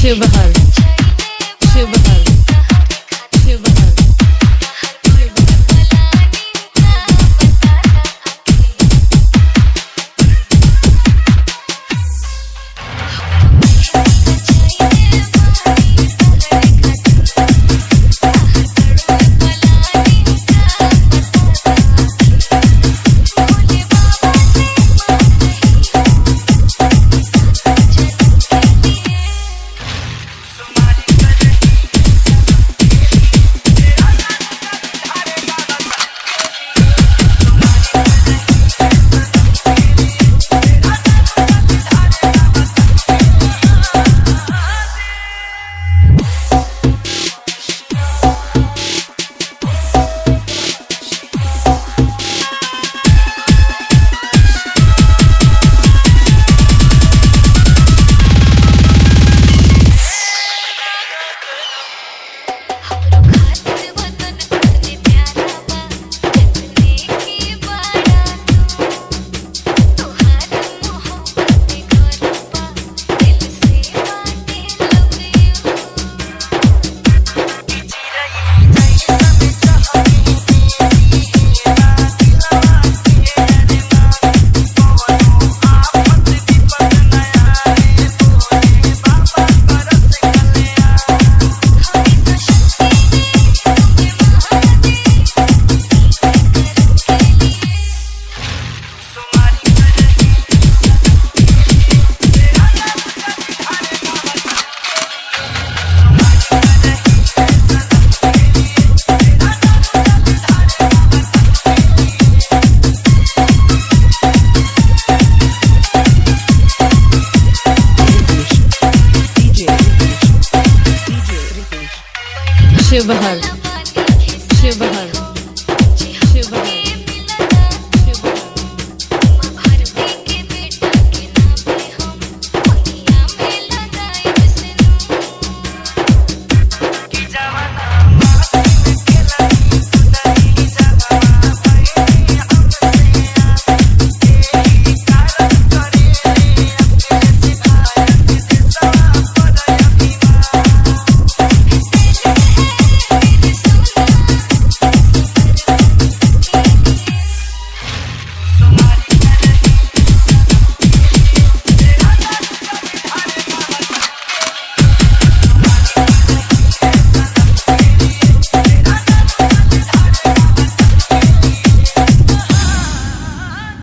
Sheohar Sheohar Sheohar Sheohar